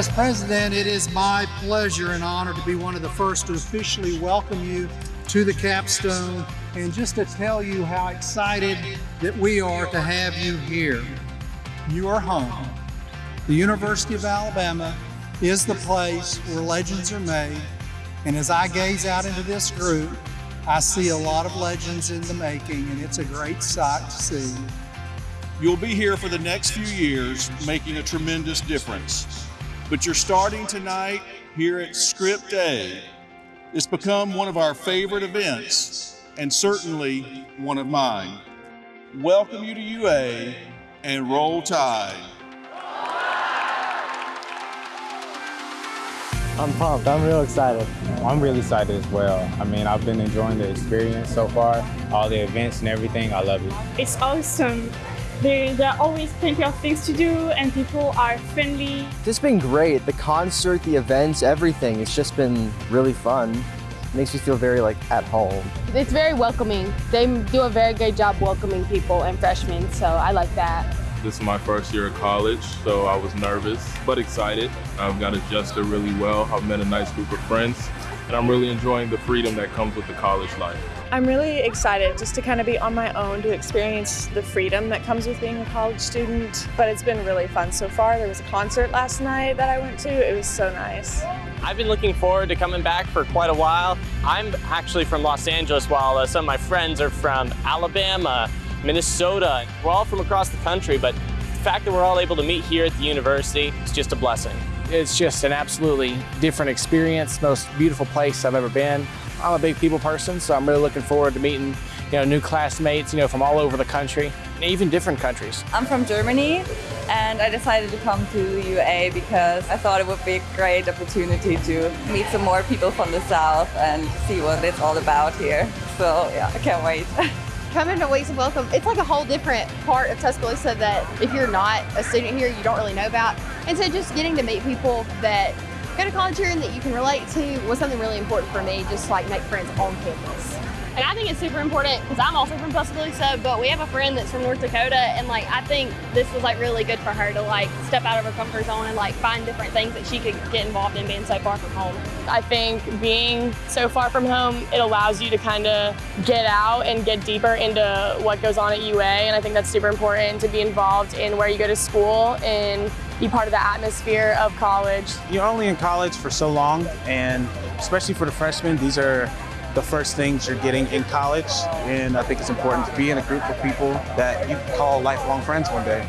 As president, it is my pleasure and honor to be one of the first to officially welcome you to the capstone and just to tell you how excited that we are to have you here. You are home. The University of Alabama is the place where legends are made. And as I gaze out into this group, I see a lot of legends in the making, and it's a great sight to see. You'll be here for the next few years, making a tremendous difference. But you're starting tonight here at Script A. It's become one of our favorite events, and certainly one of mine. Welcome you to UA and roll tide. I'm pumped. I'm real excited. I'm really excited as well. I mean, I've been enjoying the experience so far, all the events and everything. I love it. It's awesome. There, there are always plenty of things to do and people are friendly. This has been great. The concert, the events, everything. It's just been really fun. It makes me feel very like at home. It's very welcoming. They do a very great job welcoming people and freshmen, so I like that. This is my first year of college, so I was nervous, but excited. I've got adjusted really well. I've met a nice group of friends, and I'm really enjoying the freedom that comes with the college life. I'm really excited just to kind of be on my own to experience the freedom that comes with being a college student, but it's been really fun so far. There was a concert last night that I went to. It was so nice. I've been looking forward to coming back for quite a while. I'm actually from Los Angeles while uh, some of my friends are from Alabama, Minnesota. We're all from across the country, but the fact that we're all able to meet here at the university is just a blessing. It's just an absolutely different experience, most beautiful place I've ever been. I'm a big people person, so I'm really looking forward to meeting you know, new classmates, you know, from all over the country, and even different countries. I'm from Germany, and I decided to come to UA because I thought it would be a great opportunity to meet some more people from the South and see what it's all about here. So yeah, I can't wait. Coming to Weeks of Welcome, it's like a whole different part of Tuscaloosa that if you're not a student here, you don't really know about. And so just getting to meet people that go to college here and that you can relate to was something really important for me, just like make friends on campus. And I think it's super important because I'm also from Tuscaloosa, but we have a friend that's from North Dakota, and like I think this was like really good for her to like step out of her comfort zone and like find different things that she could get involved in being so far from home. I think being so far from home, it allows you to kind of get out and get deeper into what goes on at UA, and I think that's super important to be involved in where you go to school and be part of the atmosphere of college. You're only in college for so long, and especially for the freshmen, these are the first things you're getting in college. And I think it's important to be in a group of people that you call lifelong friends one day.